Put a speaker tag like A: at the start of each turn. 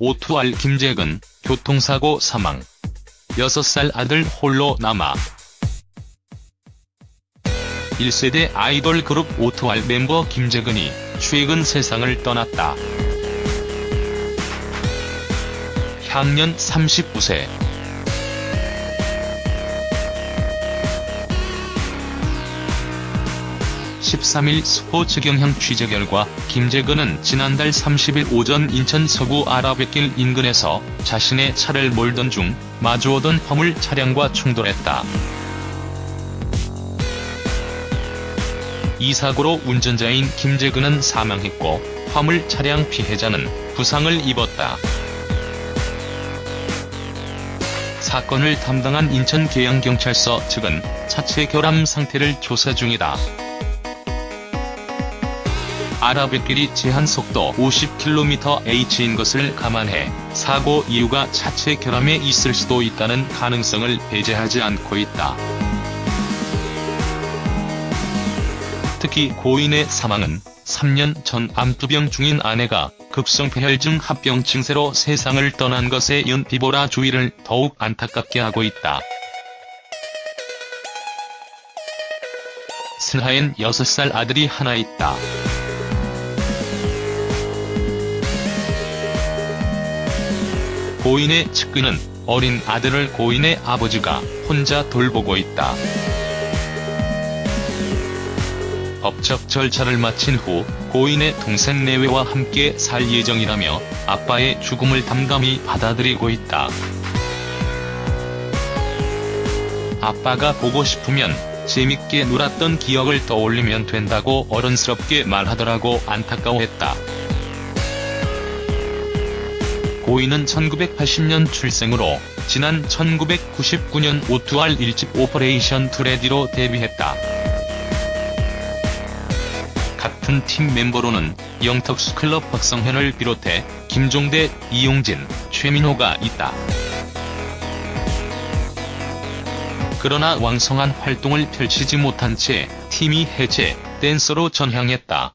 A: 오투알 김재근, 교통사고 사망. 6살 아들 홀로 남아. 1세대 아이돌 그룹 오투알 멤버 김재근이 최근 세상을 떠났다. 향년 39세. 13일 스포츠 경향 취재 결과 김재근은 지난달 30일 오전 인천 서구 아라뱃길 인근에서 자신의 차를 몰던 중 마주오던 화물 차량과 충돌했다. 이 사고로 운전자인 김재근은 사망했고 화물 차량 피해자는 부상을 입었다. 사건을 담당한 인천계양경찰서 측은 차체 결함 상태를 조사 중이다. 아라뱃길이 제한 속도 50km/h인 것을 감안해 사고 이유가 차체 결함에 있을 수도 있다는 가능성을 배제하지 않고 있다. 특히 고인의 사망은 3년 전 암투병 중인 아내가 급성폐혈증 합병 증세로 세상을 떠난 것에 이은 비보라 주의를 더욱 안타깝게 하고 있다. 슬하엔 6살 아들이 하나 있다. 고인의 측근은 어린 아들을 고인의 아버지가 혼자 돌보고 있다. 법적 절차를 마친 후 고인의 동생 내외와 함께 살 예정이라며 아빠의 죽음을 담담히 받아들이고 있다. 아빠가 보고 싶으면 재밌게 놀았던 기억을 떠올리면 된다고 어른스럽게 말하더라고 안타까워했다. 고인은 1980년 출생으로 지난 1999년 O2R 1집 Operation To Ready로 데뷔했다. 같은 팀 멤버로는 영턱스 클럽 박성현을 비롯해 김종대, 이용진, 최민호가 있다. 그러나 왕성한 활동을 펼치지 못한 채 팀이 해체, 댄서로 전향했다.